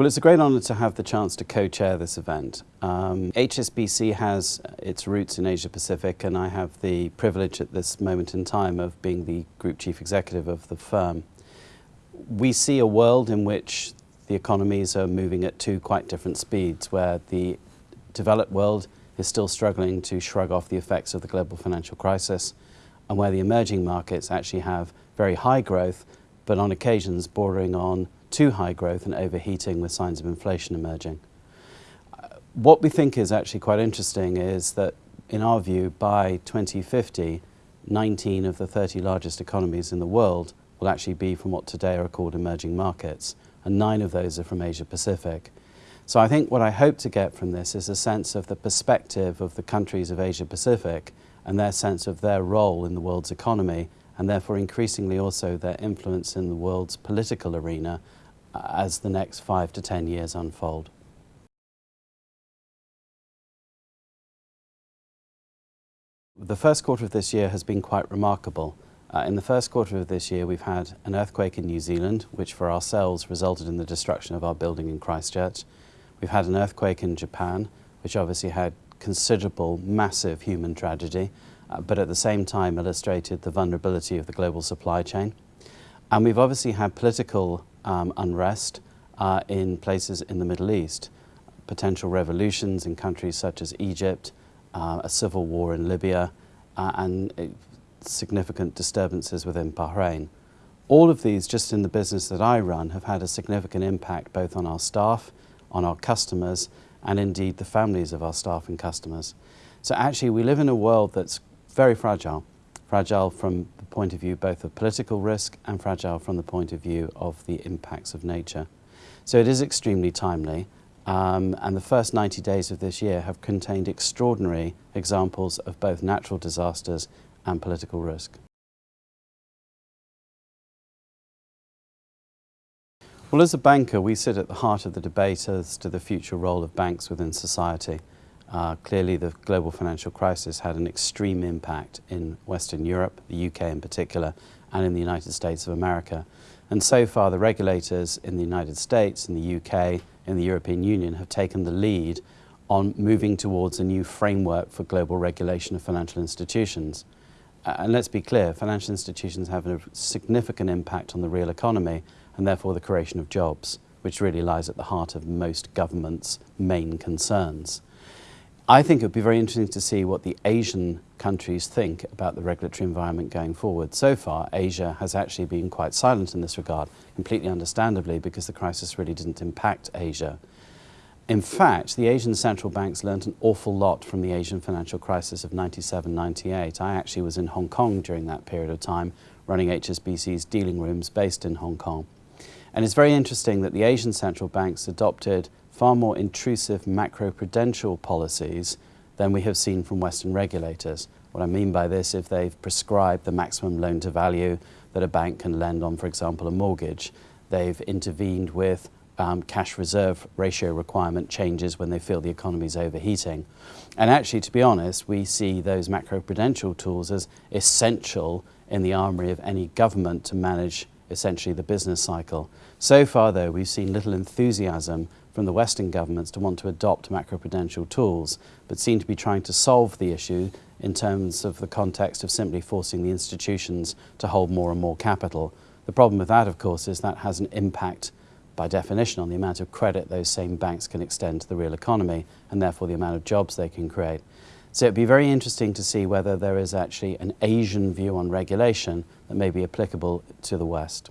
Well, it's a great honour to have the chance to co-chair this event. Um, HSBC has its roots in Asia Pacific and I have the privilege at this moment in time of being the Group Chief Executive of the firm. We see a world in which the economies are moving at two quite different speeds, where the developed world is still struggling to shrug off the effects of the global financial crisis, and where the emerging markets actually have very high growth, but on occasions bordering on too high growth and overheating with signs of inflation emerging. Uh, what we think is actually quite interesting is that, in our view, by 2050, 19 of the 30 largest economies in the world will actually be from what today are called emerging markets, and nine of those are from Asia Pacific. So I think what I hope to get from this is a sense of the perspective of the countries of Asia Pacific and their sense of their role in the world's economy and therefore increasingly also their influence in the world's political arena as the next five to ten years unfold. The first quarter of this year has been quite remarkable. Uh, in the first quarter of this year we've had an earthquake in New Zealand which for ourselves resulted in the destruction of our building in Christchurch. We've had an earthquake in Japan which obviously had considerable, massive human tragedy uh, but at the same time illustrated the vulnerability of the global supply chain. And we've obviously had political um, unrest uh, in places in the Middle East, potential revolutions in countries such as Egypt, uh, a civil war in Libya, uh, and uh, significant disturbances within Bahrain. All of these, just in the business that I run, have had a significant impact both on our staff, on our customers, and indeed the families of our staff and customers. So actually we live in a world that's very fragile fragile from the point of view both of political risk and fragile from the point of view of the impacts of nature. So it is extremely timely um, and the first 90 days of this year have contained extraordinary examples of both natural disasters and political risk. Well, as a banker, we sit at the heart of the debate as to the future role of banks within society. Uh, clearly the global financial crisis had an extreme impact in Western Europe, the UK in particular, and in the United States of America. And so far the regulators in the United States, in the UK, in the European Union have taken the lead on moving towards a new framework for global regulation of financial institutions. Uh, and let's be clear, financial institutions have a significant impact on the real economy and therefore the creation of jobs, which really lies at the heart of most governments' main concerns. I think it would be very interesting to see what the Asian countries think about the regulatory environment going forward. So far, Asia has actually been quite silent in this regard, completely understandably because the crisis really didn't impact Asia. In fact, the Asian central banks learned an awful lot from the Asian financial crisis of 97-98. I actually was in Hong Kong during that period of time, running HSBC's dealing rooms based in Hong Kong. And it's very interesting that the Asian central banks adopted far more intrusive macroprudential policies than we have seen from Western regulators. What I mean by this, if they've prescribed the maximum loan to value that a bank can lend on, for example, a mortgage, they've intervened with um, cash reserve ratio requirement changes when they feel the economy is overheating. And actually, to be honest, we see those macroprudential tools as essential in the armory of any government to manage essentially the business cycle. So far, though, we've seen little enthusiasm from the Western governments to want to adopt macroprudential tools, but seem to be trying to solve the issue in terms of the context of simply forcing the institutions to hold more and more capital. The problem with that, of course, is that has an impact by definition on the amount of credit those same banks can extend to the real economy and therefore the amount of jobs they can create. So it'd be very interesting to see whether there is actually an Asian view on regulation that may be applicable to the West.